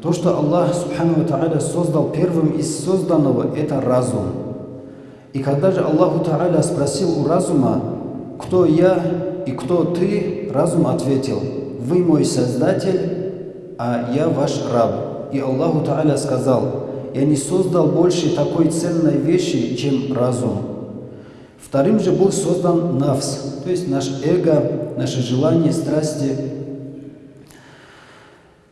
То, что Аллах Субхану Тааля создал первым из созданного, это разум. И когда же Аллаху Тааля спросил у разума, кто я и кто ты, разум ответил, вы мой Создатель, а я ваш раб. И Аллаху Тааля сказал, я не создал больше такой ценной вещи, чем разум. Вторым же был создан навс, то есть наш эго, наши желания, страсти,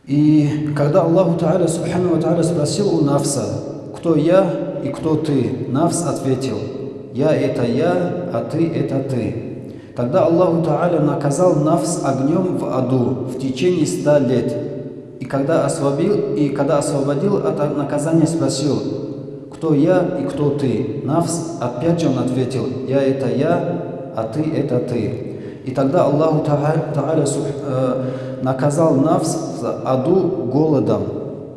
и когда Аллаху Та'аля Субхану Та'аля спросил у Навса, кто я и кто ты, Навс ответил, я это я, а ты это ты. Тогда Аллаху Та'аля наказал Навс огнем в аду в течение ста лет. И когда, освободил, и когда освободил от наказания, спросил, кто я и кто ты? Навс опять он ответил, я это я, а ты это ты. И тогда Аллаху Та'аля э, наказал Навс в аду голодом.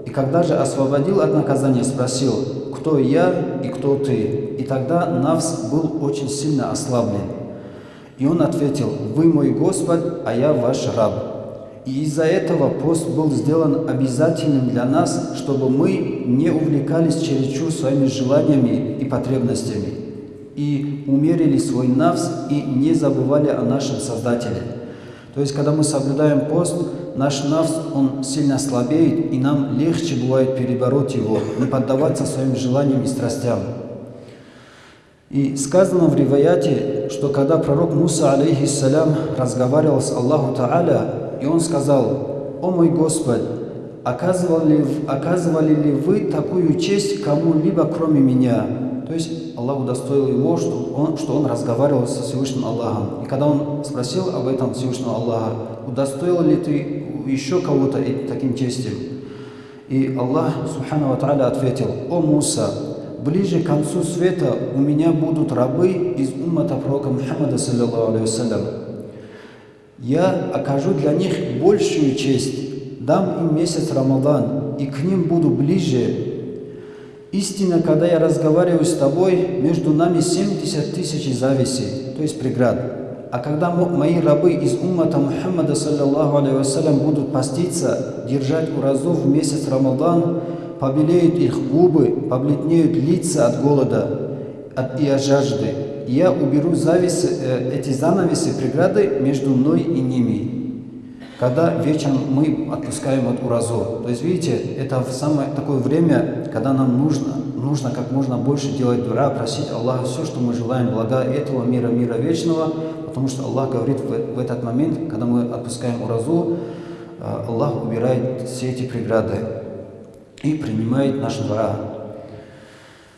И когда же освободил от наказания, спросил, кто я и кто ты? И тогда Навс был очень сильно ослаблен. И он ответил, вы мой Господь, а я ваш раб. И из-за этого пост был сделан обязательным для нас, чтобы мы не увлекались чересчур своими желаниями и потребностями и умерили свой навс и не забывали о нашем Создателе. То есть, когда мы соблюдаем пост, наш навс, он сильно слабеет, и нам легче бывает перебороть его, не поддаваться своим желаниям и страстям. И сказано в риваяте, что когда пророк Муса, алейхиссалям, разговаривал с Аллаху Та'аля, и он сказал, «О мой Господь, оказывали, оказывали ли вы такую честь кому-либо, кроме меня?» То есть Аллах удостоил его, что он, что он разговаривал со Всевышним Аллахом. И когда он спросил об этом Всевышнего Аллаха, удостоил ли ты еще кого-то таким честием? И Аллах, Субхану Ва ответил, «О Муса, ближе к концу света у меня будут рабы из уммата пророка Мухаммада, саллиллаху алейхи Я окажу для них большую честь, дам им месяц Рамадан, и к ним буду ближе, Истина, когда я разговариваю с тобой, между нами 70 тысяч зависей, то есть преград. А когда мои рабы из уммата Мухаммада, саллиллаху алейhi будут поститься, держать уразу в месяц Рамадан, побелеют их губы, побледнеют лица от голода от, и от жажды. я уберу зависы, э, эти занавесы, преграды между мной и ними когда вечером мы отпускаем от уразу. То есть, видите, это самое такое время, когда нам нужно, нужно как можно больше делать дура, просить Аллаха все, что мы желаем, блага этого мира, мира вечного, потому что Аллах говорит в, в этот момент, когда мы отпускаем уразу, э, Аллах убирает все эти преграды и принимает наш дура.